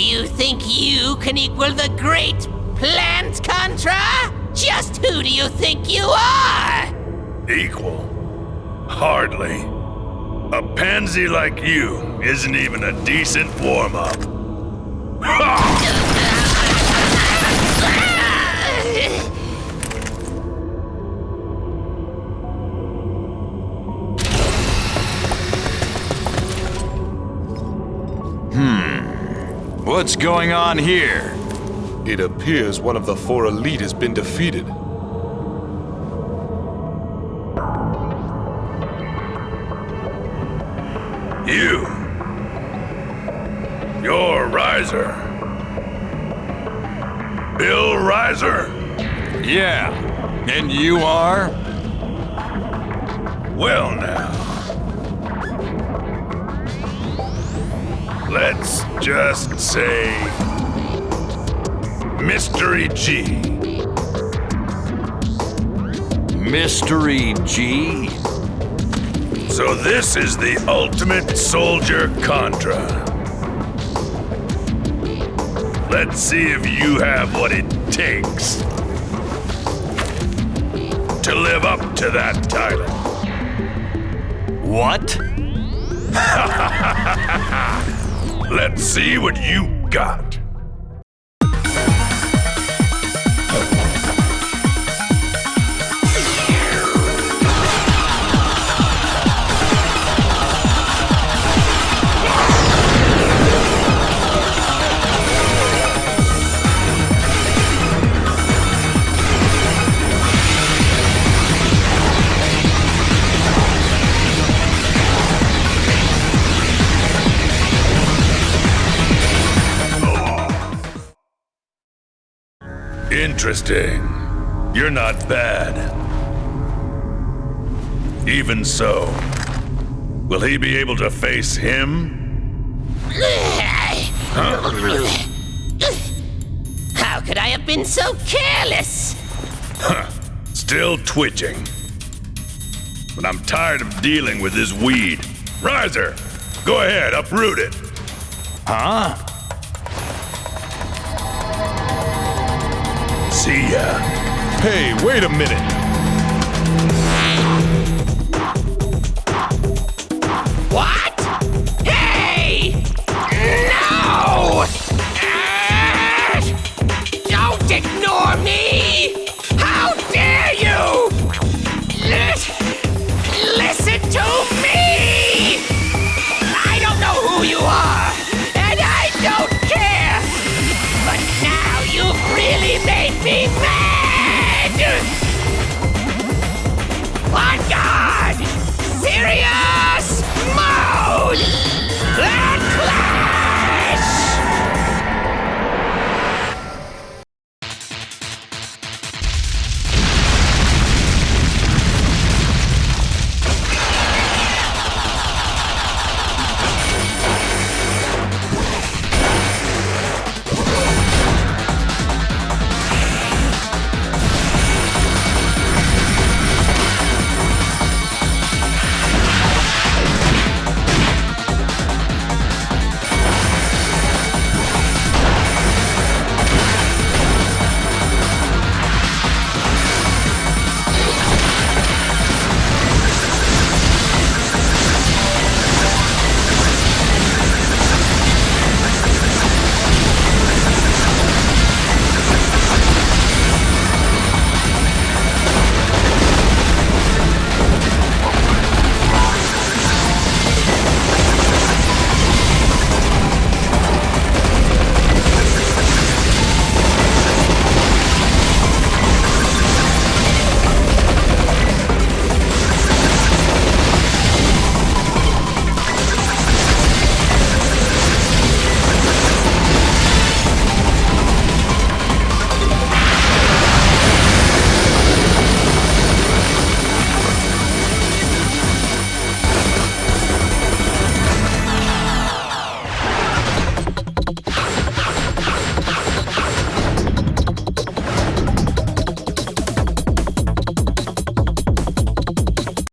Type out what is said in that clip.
You think you can equal the great Plant Contra? Just who do you think you are? Equal? Hardly. A pansy like you isn't even a decent warm-up. What's going on here? It appears one of the four elite has been defeated. You. You're Rizer. Bill Rizer? Yeah. And you are? Well now. Let's just say Mystery G. Mystery G? So this is the ultimate soldier Contra. Let's see if you have what it takes to live up to that title. What? Let's see what you got. Interesting. You're not bad. Even so, will he be able to face him? How could I have been so careless? Still twitching. But I'm tired of dealing with this weed. Rizer, go ahead, uproot it. Huh? See ya. Hey, wait a minute! make me mad! On guard! Serious mode!